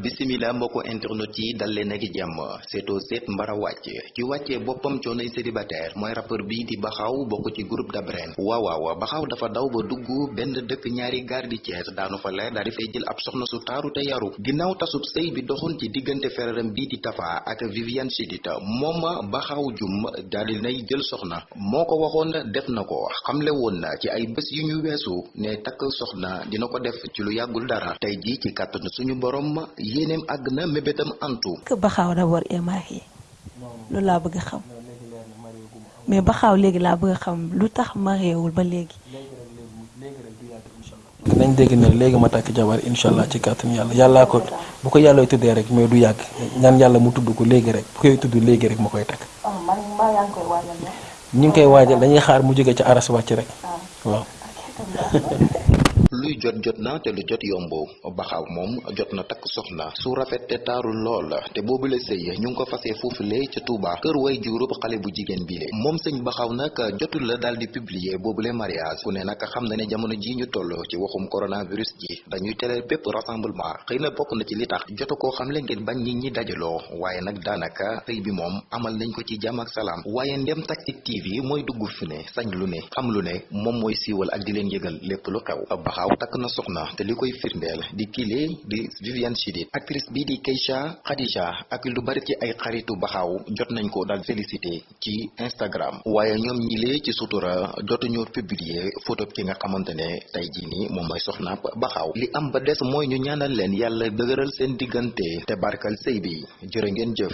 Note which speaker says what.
Speaker 1: bisimila mbokku internet yi dal leen ak jàmm seetoo seet mbara wàcc ci wàccee boppam coonoy célibataire mooy rappeur bii di baxaw bokk ci groupe Dabren. Waaw waaw baxaw dafa daw ba dugg benn dëkk ñaari gaar di Cees daanu fa leer daal di fay jël ab soxna su taaru te yaru. Ginnaaw tasub sëy bi doxoon ci fereram bii di Tafa ak Viviane Chidid moom baxaw jum daal di nay jël soxna. Moo ko waxoon def na ko. Xamle woon na ci ay bés yu ñu weesu ne takk soxna dina ko def ci lu yàggul dara. Tey ji ci suñu borom yéeneem àgg na mébétam antu.
Speaker 2: Que Baxaaw d'abord est marié loolu laa bëgg a xam. Mais ba xaaw léegi laa bëgg a xam lu tax mariéwul ba léegi.
Speaker 3: nañ dégg ne léegi ma takk jabar incha allah ci kàttan yàlla. Yàllaa ko bu ko yàlla tuddee rek mais du yàgg. Ñaan yàlla mu tudd ko léegi rek. Bu koy tudd léegi rek ma koy takk. ñu ngi koy waajal dañuy xaar mu jóge ci aras wàcc rek. Waaw.
Speaker 1: Luy jot jot na te lu jot yomb baxaw moom jot na takk soxna su rafet te taaru lool te boobu la sëy ñu ngi ko fasee foofule ca Touba kër way juróom xale bu jigéen bi le. Moom sëñ baxaw nag jotul la daal di publier boobule mariage. Ku ne nag xam na ne jamono ji ñu toll ci waxum coronavirus ji dañuy tere bépp rassemblement. Xëy na na ci li tax jotu koo xam le ngeen bañ nit ñi dajaloo. Waaye nag daanaka sëy bi moom amal nañ ko ci jàmm ak salaam. Waaye ndem Tactic TV mooy dugg fi ne sañ lu ne xam lu ne moom mooy siiwal ak di leen yëgal lépp lu xew. Baxaw takk na soxna te li koy firndeel di kile di Viviane Chidid actrice bii di Keisha Khadija ak lu bari ci ay xaritu baxaw jot nañ ko daal félicité ci Instagram. Waaye ñoom ñilee ci sutura jotuñu publier photo ki nga xamante ne tey jii nii moom mooy soxna baxaw. Li am ba des mooy ñu ñaanal leen yàlla dëgëral seen diggante te barkal sëy bi. Jërë ngeen jëf